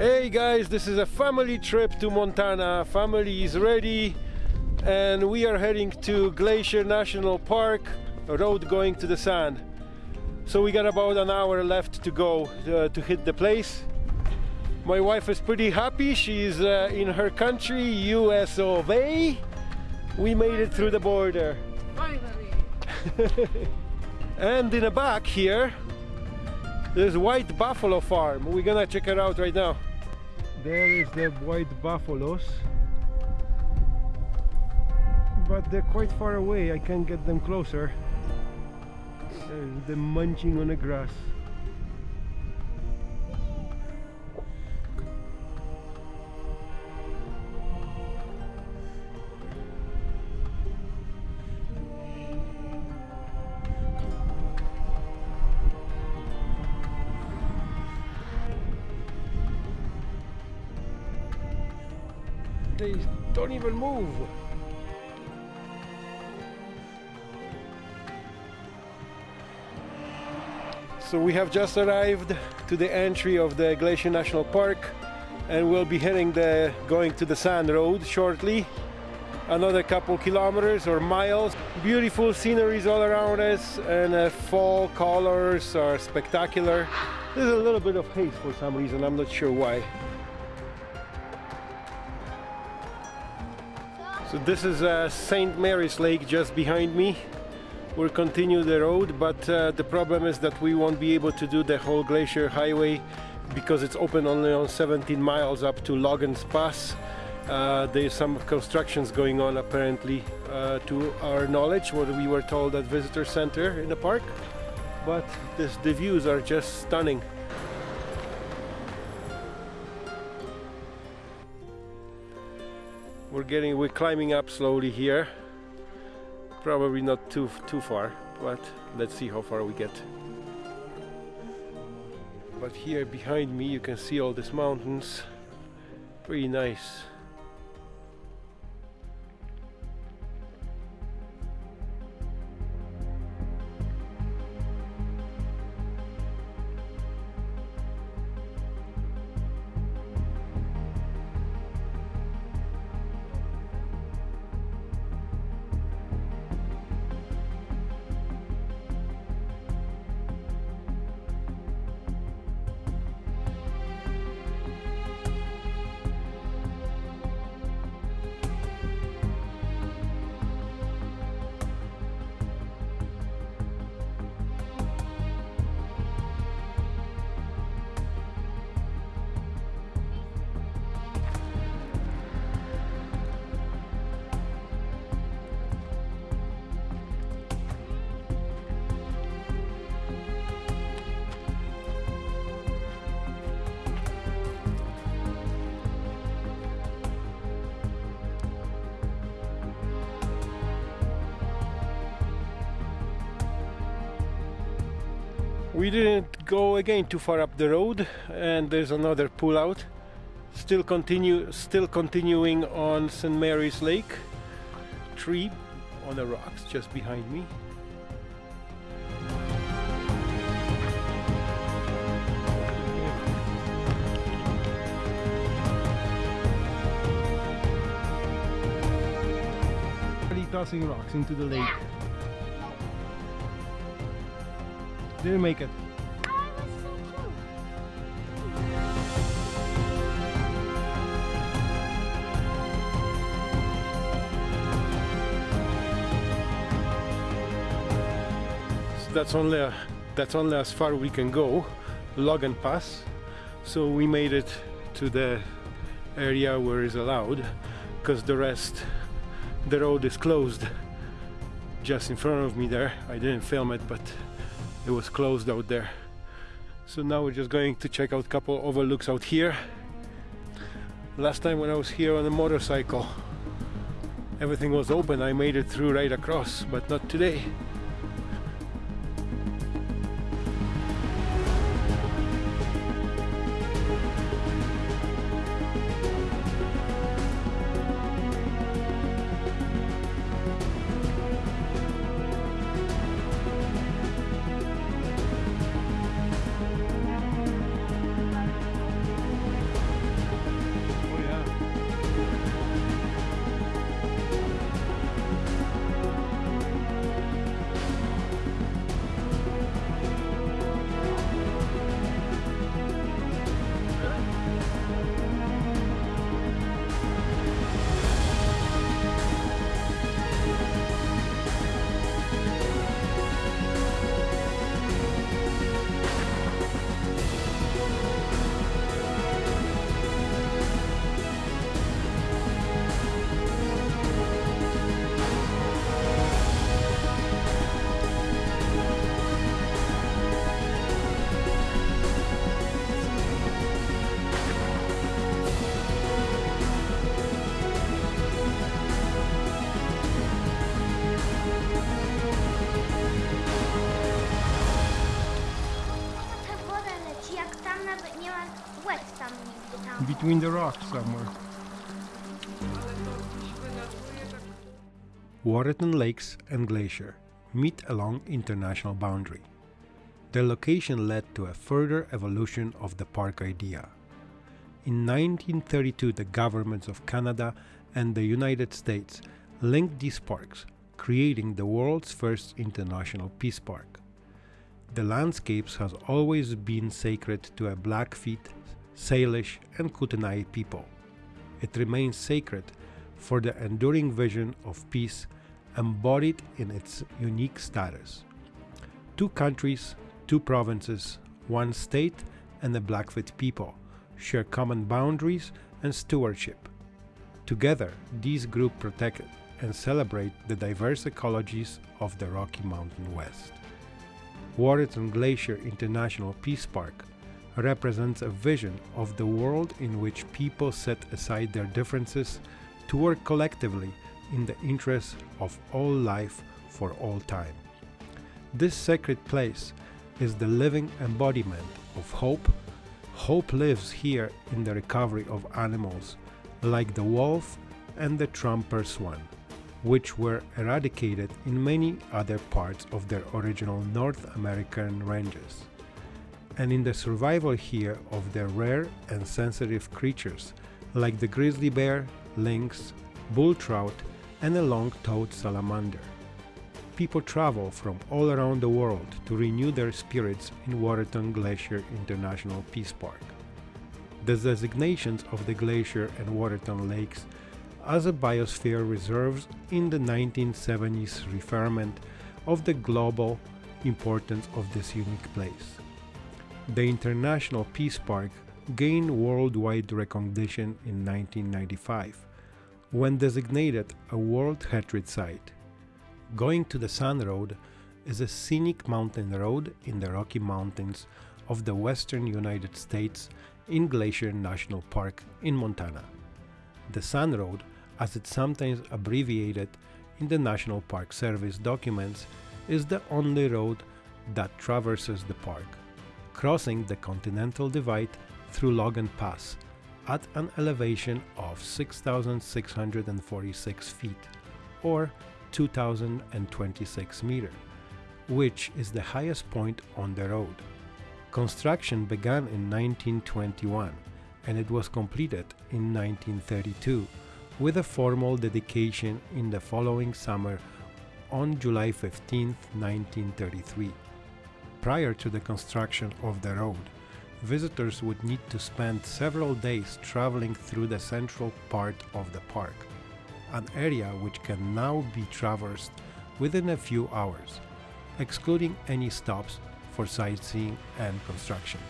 Hey guys, this is a family trip to Montana. Family is ready and we are heading to Glacier National Park, a road going to the Sun. So we got about an hour left to go uh, to hit the place. My wife is pretty happy. She's uh, in her country, US of A. We made it through the border. Finally. and in the back here, there's White Buffalo Farm. We're gonna check it out right now. There is the white buffaloes. But they're quite far away, I can't get them closer. they're munching on the grass. They don't even move. So we have just arrived to the entry of the Glacier National Park and we'll be heading the going to the Sun road shortly. Another couple kilometers or miles. Beautiful sceneries all around us and uh, fall colors are spectacular. There's a little bit of haze for some reason. I'm not sure why so this is uh, St. Mary's Lake just behind me we'll continue the road but uh, the problem is that we won't be able to do the whole glacier highway because it's open only on 17 miles up to Logan's Pass uh, there's some constructions going on apparently uh, to our knowledge what we were told at visitor center in the park but this, the views are just stunning we're getting we're climbing up slowly here. Probably not too too far but let's see how far we get. But here behind me you can see all these mountains. Pretty nice we didn't go again too far up the road and there's another pullout. still continue still continuing on St. Mary's Lake tree on the rocks just behind me tossing rocks into the lake didn't make it. That's only a, that's only as far we can go Logan Pass. So we made it to the area where is allowed because the rest the road is closed just in front of me there. I didn't film it but it was closed out there. So now we're just going to check out a couple overlooks out here. Last time when I was here on a motorcycle everything was open. I made it through right across but not today between the rocks somewhere. Waterton Lakes and Glacier meet along international boundary. Their location led to a further evolution of the park idea. In 1932 the governments of Canada and the United States linked these parks, creating the world's first international peace park. The landscapes has always been sacred to a Blackfeet, Salish and Kootenai people. It remains sacred for the enduring vision of peace embodied in its unique status. Two countries, two provinces, one state, and the Blackfoot people share common boundaries and stewardship. Together, these groups protect and celebrate the diverse ecologies of the Rocky Mountain West. Waterton Glacier International Peace Park represents a vision of the world in which people set aside their differences to work collectively in the interests of all life for all time. This sacred place is the living embodiment of hope. Hope lives here in the recovery of animals like the wolf and the trumpeter swan, which were eradicated in many other parts of their original North American ranges, and in the survival here of the rare and sensitive creatures like the grizzly bear, lynx, bull trout, and a long-toed salamander. People travel from all around the world to renew their spirits in Waterton Glacier International Peace Park. The designations of the glacier and Waterton Lakes as a biosphere reserves in the 1970s reaffirmment of the global importance of this unique place. The International Peace Park gained worldwide recognition in 1995 when designated a World Heritage Site. Going to the Sun Road is a scenic mountain road in the Rocky Mountains of the western United States in Glacier National Park in Montana. The Sun Road, as it's sometimes abbreviated in the National Park Service documents, is the only road that traverses the park, crossing the Continental Divide through Logan Pass at an elevation of 6,646 feet or 2,026 meters, which is the highest point on the road. Construction began in 1921 and it was completed in 1932 with a formal dedication in the following summer on July 15, 1933. Prior to the construction of the road, visitors would need to spend several days traveling through the central part of the park, an area which can now be traversed within a few hours, excluding any stops for sightseeing and construction.